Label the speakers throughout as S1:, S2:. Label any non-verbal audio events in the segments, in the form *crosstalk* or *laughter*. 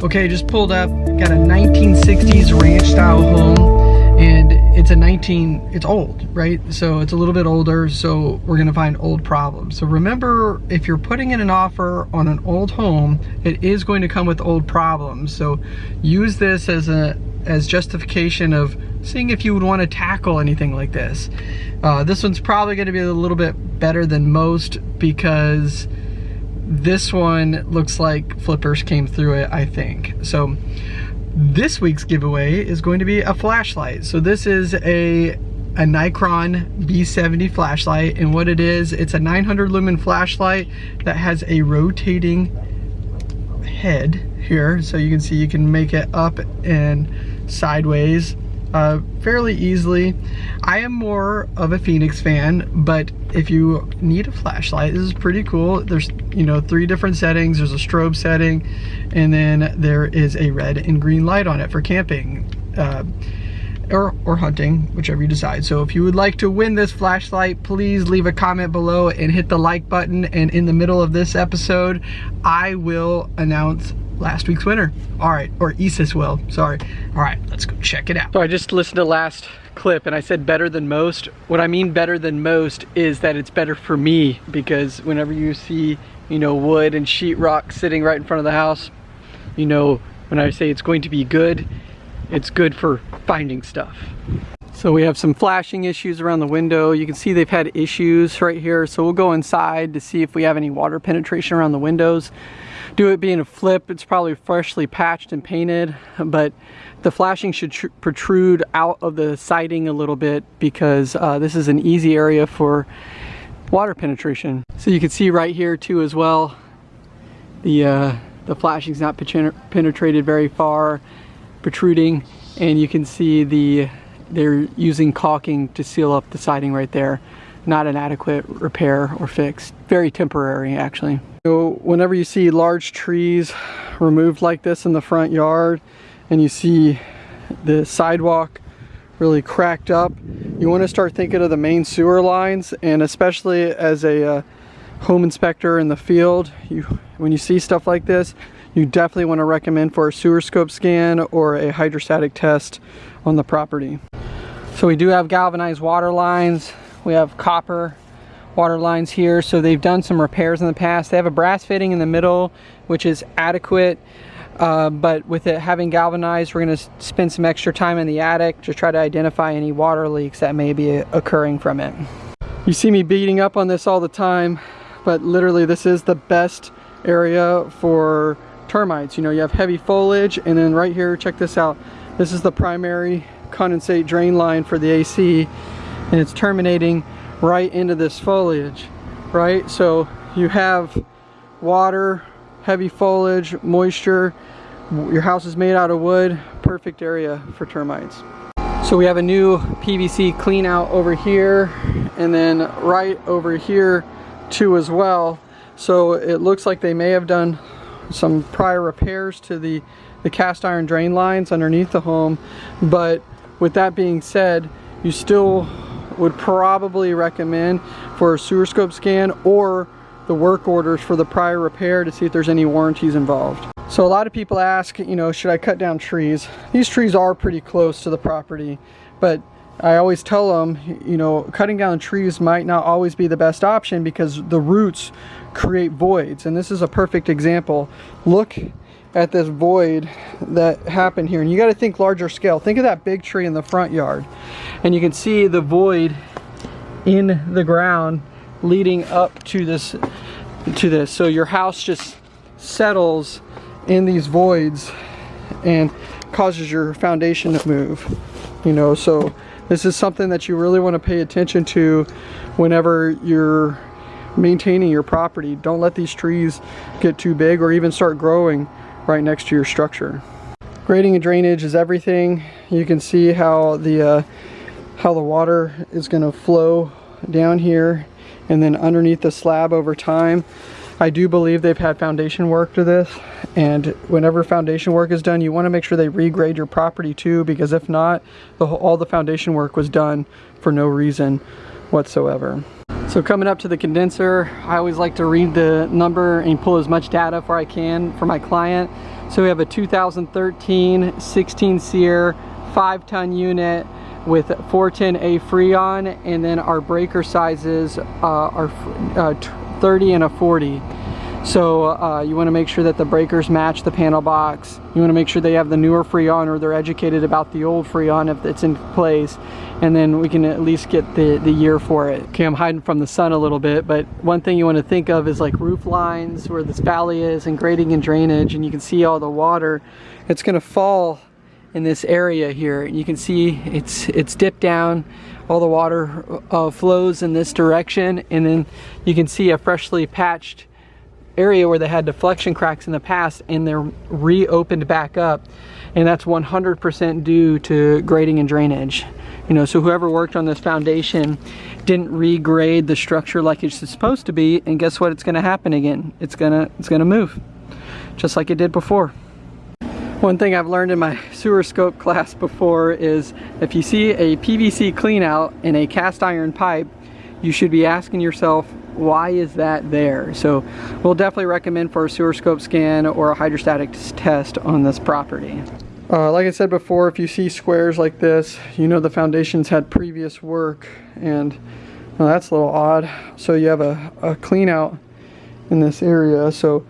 S1: Okay, just pulled up, got a 1960s ranch style home and it's a 19, it's old, right? So it's a little bit older, so we're gonna find old problems. So remember, if you're putting in an offer on an old home, it is going to come with old problems. So use this as a as justification of seeing if you would want to tackle anything like this. Uh, this one's probably to be a little bit better than most because this one looks like flippers came through it, I think. So this week's giveaway is going to be a flashlight. So this is a, a Nikon B70 flashlight and what it is, it's a 900 lumen flashlight that has a rotating head here. So you can see you can make it up and sideways uh, fairly easily. I am more of a Fenix fan, but if you need a flashlight, this is pretty cool. There's, you know, three different settings. There's a strobe setting, and then there is a red and green light on it for camping. Uh, or, or hunting, whichever you decide. So if you would like to win this flashlight, please leave a comment below and hit the like button. And in the middle of this episode, I will announce last week's winner. All right, or Isis will, sorry. All right, let's go check it out. So I just listened to last clip and I said better than most. What I mean better than most is that it's better for me because whenever you see, you know, wood and sheetrock sitting right in front of the house, you know, when I say it's going to be good, it's good for finding stuff. So we have some flashing issues around the window. You can see they've had issues right here. So we'll go inside to see if we have any water penetration around the windows. Due it being a flip, it's probably freshly patched and painted, but the flashing should protrude out of the siding a little bit because uh, this is an easy area for water penetration. So you can see right here too as well, the, uh, the flashing's not penetrated very far, protruding, and you can see the they're using caulking to seal up the siding right there. Not an adequate repair or fix. Very temporary actually. So whenever you see large trees removed like this in the front yard and you see the sidewalk really cracked up, you want to start thinking of the main sewer lines and especially as a uh, home inspector in the field, you when you see stuff like this, you definitely want to recommend for a sewer scope scan or a hydrostatic test on the property. So we do have galvanized water lines. We have copper water lines here. So they've done some repairs in the past. They have a brass fitting in the middle, which is adequate. Uh, but with it having galvanized, we're gonna spend some extra time in the attic to try to identify any water leaks that may be occurring from it. You see me beating up on this all the time, but literally this is the best area for termites. You know, you have heavy foliage and then right here, check this out. This is the primary condensate drain line for the AC and it's terminating right into this foliage right? So you have water heavy foliage moisture. Your house is made out of wood. Perfect area for termites. So we have a new PVC clean out over here and then right over here too as well. So it looks like they may have done some prior repairs to the the cast iron drain lines underneath the home. But with that being said, you still would probably recommend for a sewer scope scan or the work orders for the prior repair to see if there's any warranties involved. So a lot of people ask, you know, should I cut down trees? These trees are pretty close to the property, but I always tell them, you know, cutting down trees might not always be the best option because the roots create voids. And this is a perfect example. Look at this void that happened here. And you got to think larger scale. Think of that big tree in the front yard. And you can see the void in the ground leading up to this to this. So your house just settles in these voids and causes your foundation to move. You know, so this is something that you really want to pay attention to whenever you're maintaining your property. Don't let these trees get too big or even start growing right next to your structure. Grading and drainage is everything. You can see how the uh, how the water is going to flow down here and then underneath the slab over time. I do believe they've had foundation work to this and whenever foundation work is done you want to make sure they regrade your property too because if not the, all the foundation work was done for no reason whatsoever. So coming up to the condenser, I always like to read the number and pull as much data for I can for my client. So we have a 2013 16 SEER 5 ton unit with 410A Freon and then our breaker sizes uh, are uh, 30 and a 40. So uh, you want to make sure that the breakers match the panel box. You want to make sure they have the newer Freon or they're educated about the old Freon if it's in place. And then we can at least get the, the year for it. Okay, I'm hiding from the sun a little bit, but one thing you want to think of is like roof lines where this valley is and grading and drainage and you can see all the water. It's going to fall in this area here. You can see it's, it's dipped down all the water uh, flows in this direction and then you can see a freshly patched area where they had deflection cracks in the past and they're reopened back up and that's 100% due to grading and drainage. You know so whoever worked on this foundation didn't regrade the structure like it's supposed to be and guess what? It's going to happen again. It's gonna it's gonna move just like it did before. One thing I've learned in my sewer scope class before is if you see a PVC clean out in a cast iron pipe you should be asking yourself why is that there? So we'll definitely recommend for a sewer scope scan or a hydrostatic test on this property. Uh, like I said before, if you see squares like this, you know the foundations had previous work and well, that's a little odd. So you have a, a clean out in this area. So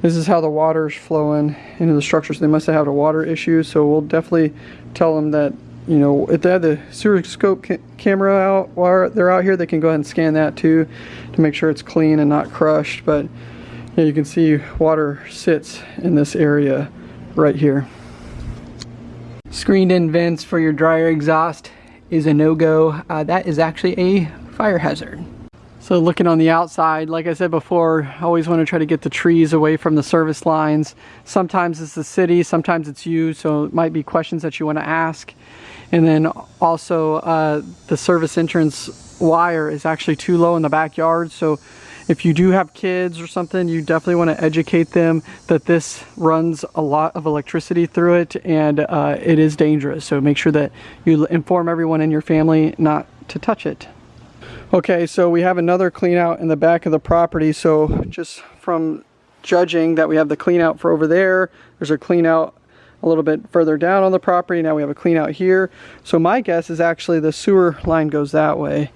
S1: this is how the water's flowing into the structure. So they must have had a water issue. So we'll definitely tell them that you know, if they have the sewer scope ca camera out while they're out here, they can go ahead and scan that too to make sure it's clean and not crushed. But yeah, you can see water sits in this area right here. Screened in vents for your dryer exhaust is a no-go. Uh, that is actually a fire hazard. So looking on the outside, like I said before, I always want to try to get the trees away from the service lines. Sometimes it's the city, sometimes it's you, so it might be questions that you want to ask. And then also uh, the service entrance wire is actually too low in the backyard. So if you do have kids or something, you definitely want to educate them that this runs a lot of electricity through it and uh, it is dangerous. So make sure that you inform everyone in your family not to touch it. Okay, so we have another clean out in the back of the property. So just from judging that we have the clean out for over there, there's a clean out a little bit further down on the property. Now we have a clean out here. So my guess is actually the sewer line goes that way.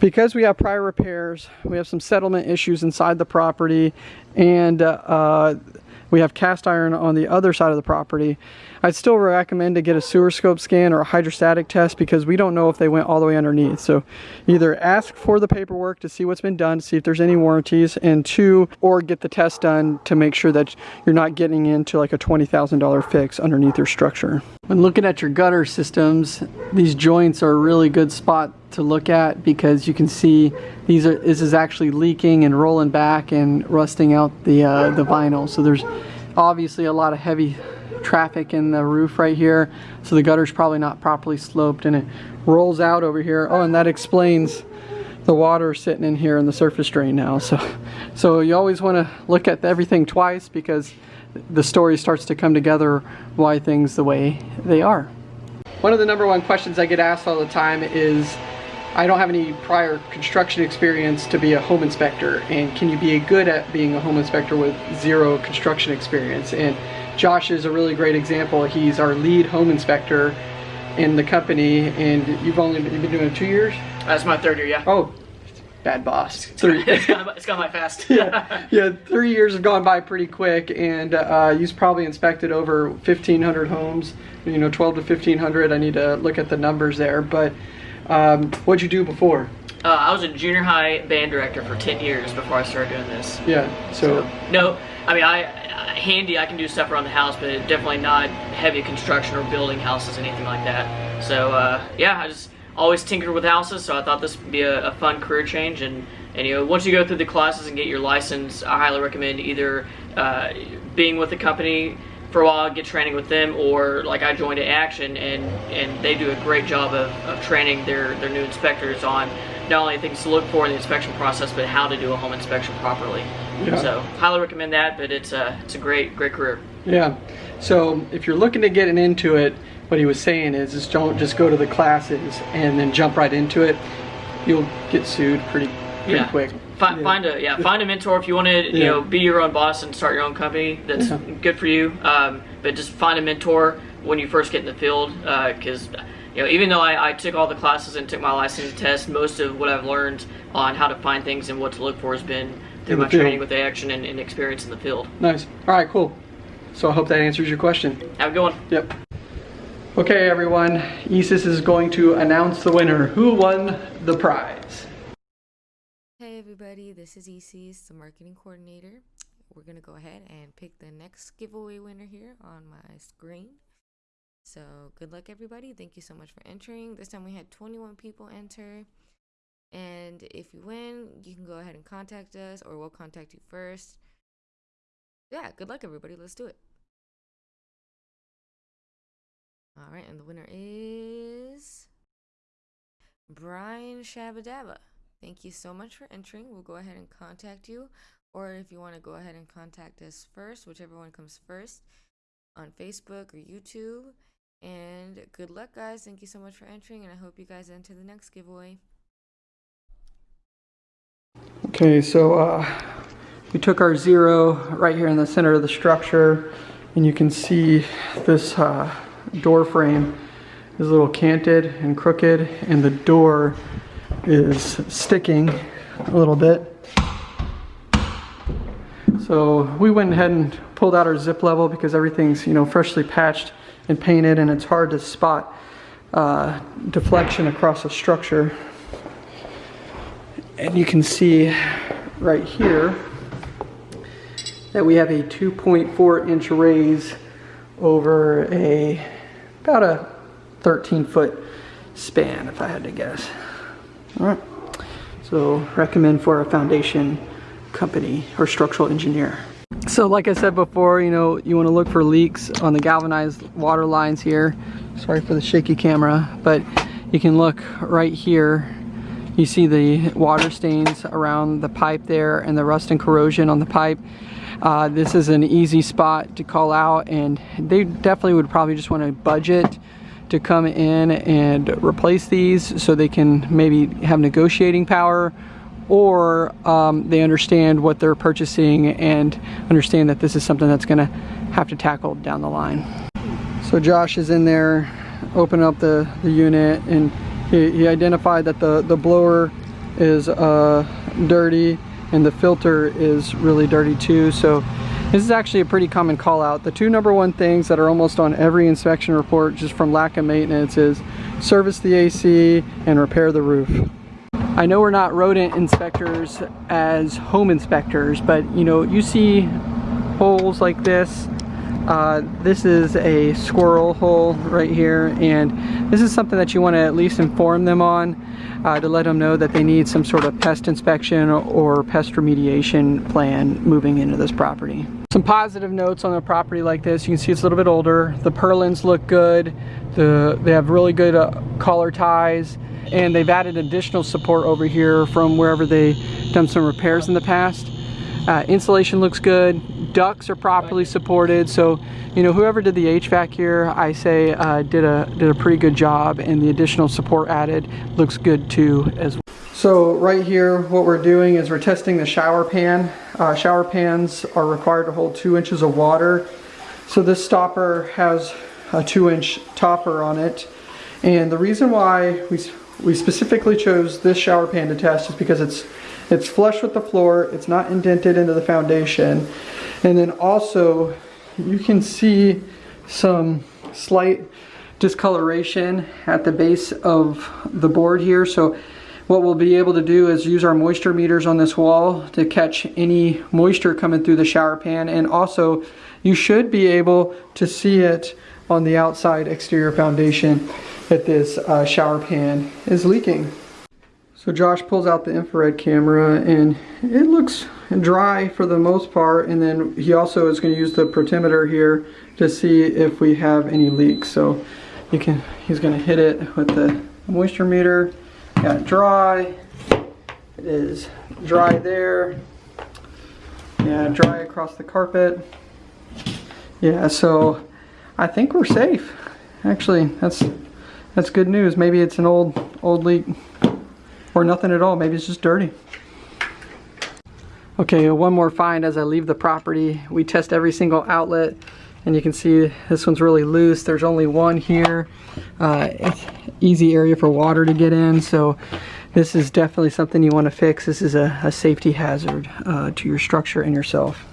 S1: Because we have prior repairs, we have some settlement issues inside the property, and uh, we have cast iron on the other side of the property. I'd still recommend to get a sewer scope scan or a hydrostatic test because we don't know if they went all the way underneath. So either ask for the paperwork to see what's been done, see if there's any warranties, and two, or get the test done to make sure that you're not getting into like a $20,000 fix underneath your structure. When looking at your gutter systems, these joints are a really good spot to look at because you can see these are this is actually leaking and rolling back and rusting out the uh, the vinyl. So there's obviously a lot of heavy traffic in the roof right here. So the gutter's probably not properly sloped and it rolls out over here. Oh and that explains the water sitting in here in the surface drain now. So so you always want to look at everything twice because the story starts to come together why things the way they are. One of the number one questions I get asked all the time is I don't have any prior construction experience to be a home inspector and can you be good at being a home inspector with zero construction experience? And Josh is a really great example. He's our lead home inspector in the company and you've only you've been doing it two years?
S2: That's my third year yeah.
S1: Oh bad boss.
S2: Three. it's gone, by, it's gone by fast. *laughs*
S1: Yeah *laughs* yeah three years have gone by pretty quick and uh, you've probably inspected over 1500 homes you know 12 to 1500 I need to look at the numbers there but um, what'd you do before?
S2: Uh, I was a junior high band director for 10 years before I started doing this.
S1: Yeah, so...
S2: so no, I mean, I, I, handy, I can do stuff around the house, but definitely not heavy construction or building houses, anything like that. So, uh, yeah, I just always tinkered with houses, so I thought this would be a, a fun career change. And, and, you know, once you go through the classes and get your license, I highly recommend either uh, being with a company for a while, get training with them, or like I joined at Action, and and they do a great job of, of training their their new inspectors on not only things to look for in the inspection process, but how to do a home inspection properly. Yeah. So highly recommend that, but it's a it's a great great career.
S1: Yeah. So if you're looking to get into it, what he was saying is, is don't just go to the classes and then jump right into it. You'll get sued pretty pretty yeah. quick. Yeah.
S2: Find a yeah, find a mentor if you want to, you know, be your own boss and start your own company. That's good for you. Um, but just find a mentor when you first get in the field, because you know, even though I, I took all the classes and took my license test, most of what I've learned on how to find things and what to look for has been through my
S1: field.
S2: training with action and, and experience in the field.
S1: Nice. All right, cool. So I hope that answers your question.
S2: Have a good one.
S1: Yep. Okay, everyone. Isis is going to announce the winner. Who won the prize?
S3: Everybody, this is Isis, the marketing coordinator. We're gonna go ahead and pick the next giveaway winner here on my screen. So good luck everybody. Thank you so much for entering. This time we had 21 people enter. And if you win, you can go ahead and contact us or we'll contact you first. Yeah, good luck everybody. Let's do it. All right, and the winner is Brian Shabadaba. Thank you so much for entering. We'll go ahead and contact you. Or if you want to go ahead and contact us first, whichever one comes first, on Facebook or YouTube. And good luck, guys. Thank you so much for entering, and I hope you guys enter the next giveaway.
S1: Okay, so uh, we took our zero right here in the center of the structure, and you can see this uh, door frame is a little canted and crooked, and the door is sticking a little bit. So we went ahead and pulled out our zip level because everything's you know freshly patched and painted, and it's hard to spot uh, deflection across a structure. And you can see right here that we have a 2.4 inch raise over a about a 13 foot span if I had to guess. All right. So recommend for a foundation company or structural engineer. So like I said before, you know, you want to look for leaks on the galvanized water lines here. Sorry for the shaky camera, but you can look right here you see the water stains around the pipe there and the rust and corrosion on the pipe. Uh, this is an easy spot to call out and they definitely would probably just want to budget to come in and replace these so they can maybe have negotiating power or um, they understand what they're purchasing and understand that this is something that's going to have to tackle down the line. So Josh is in there opening up the, the unit and he, he identified that the, the blower is uh, dirty and the filter is really dirty too. So this is actually a pretty common call out. The two number one things that are almost on every inspection report just from lack of maintenance is service the AC and repair the roof. I know we're not rodent inspectors as home inspectors, but you know, you see holes like this uh, this is a squirrel hole right here and this is something that you want to at least inform them on uh, to let them know that they need some sort of pest inspection or pest remediation plan moving into this property. Some positive notes on a property like this, you can see it's a little bit older. The purlins look good. The, they have really good uh, collar ties and they've added additional support over here from wherever they done some repairs in the past. Uh, insulation looks good. Ducts are properly supported. So, you know, whoever did the HVAC here, I say uh, did a did a pretty good job, and the additional support added looks good too as well. So right here, what we're doing is we're testing the shower pan. Uh, shower pans are required to hold two inches of water. So this stopper has a two inch topper on it. And the reason why we, we specifically chose this shower pan to test is because it's it's flush with the floor, it's not indented into the foundation. And then also you can see some slight discoloration at the base of the board here. So what we'll be able to do is use our moisture meters on this wall to catch any moisture coming through the shower pan. And also you should be able to see it on the outside exterior foundation that this uh, shower pan is leaking. So Josh pulls out the infrared camera and it looks dry for the most part and then he also is going to use the protimeter here to see if we have any leaks. So you can he's going to hit it with the moisture meter. Got dry. It is dry there. Yeah, dry across the carpet. Yeah, so I think we're safe. Actually, that's that's good news. Maybe it's an old old leak or nothing at all. Maybe it's just dirty. Okay, one more find as I leave the property. We test every single outlet and you can see this one's really loose. There's only one here. Uh, easy area for water to get in. So this is definitely something you want to fix. This is a, a safety hazard uh, to your structure and yourself.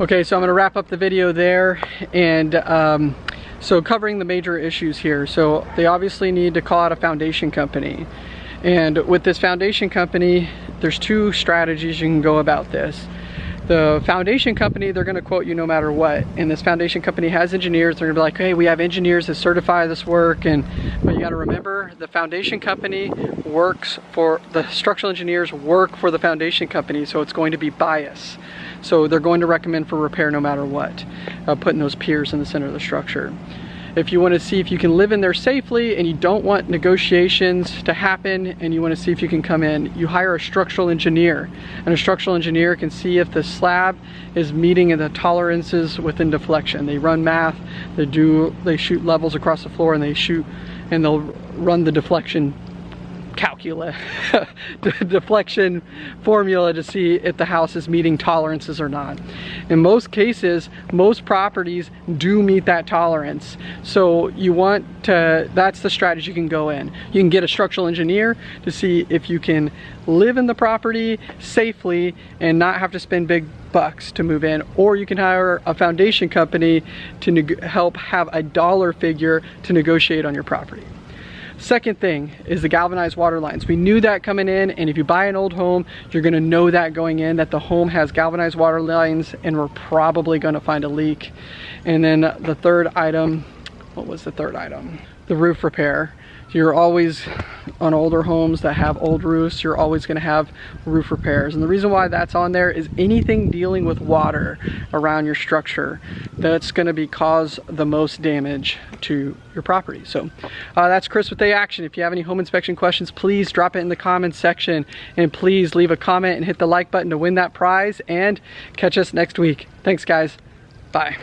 S1: Okay, so I'm going to wrap up the video there and um, so covering the major issues here. So they obviously need to call out a foundation company. And with this foundation company, there's two strategies you can go about this. The foundation company, they're gonna quote you no matter what. And this foundation company has engineers, they're gonna be like, hey, we have engineers that certify this work. And But you gotta remember, the foundation company works for, the structural engineers work for the foundation company, so it's going to be bias. So they're going to recommend for repair no matter what, uh, putting those piers in the center of the structure. If you want to see if you can live in there safely and you don't want negotiations to happen and you want to see if you can come in, you hire a structural engineer. And a structural engineer can see if the slab is meeting the tolerances within deflection. They run math, they do, they shoot levels across the floor and they shoot and they'll run the deflection calculus, *laughs* deflection formula to see if the house is meeting tolerances or not. In most cases, most properties do meet that tolerance. So you want to, that's the strategy you can go in. You can get a structural engineer to see if you can live in the property safely and not have to spend big bucks to move in or you can hire a foundation company to help have a dollar figure to negotiate on your property. Second thing is the galvanized water lines. We knew that coming in and if you buy an old home, you're gonna know that going in that the home has galvanized water lines and we're probably gonna find a leak. And then the third item, what was the third item? The roof repair. You're always, on older homes that have old roofs, you're always gonna have roof repairs. And the reason why that's on there is anything dealing with water around your structure, that's gonna be cause the most damage to your property. So uh, that's Chris with A Action. If you have any home inspection questions, please drop it in the comments section and please leave a comment and hit the like button to win that prize and catch us next week. Thanks guys. Bye.